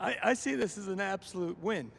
I, I see this as an absolute win.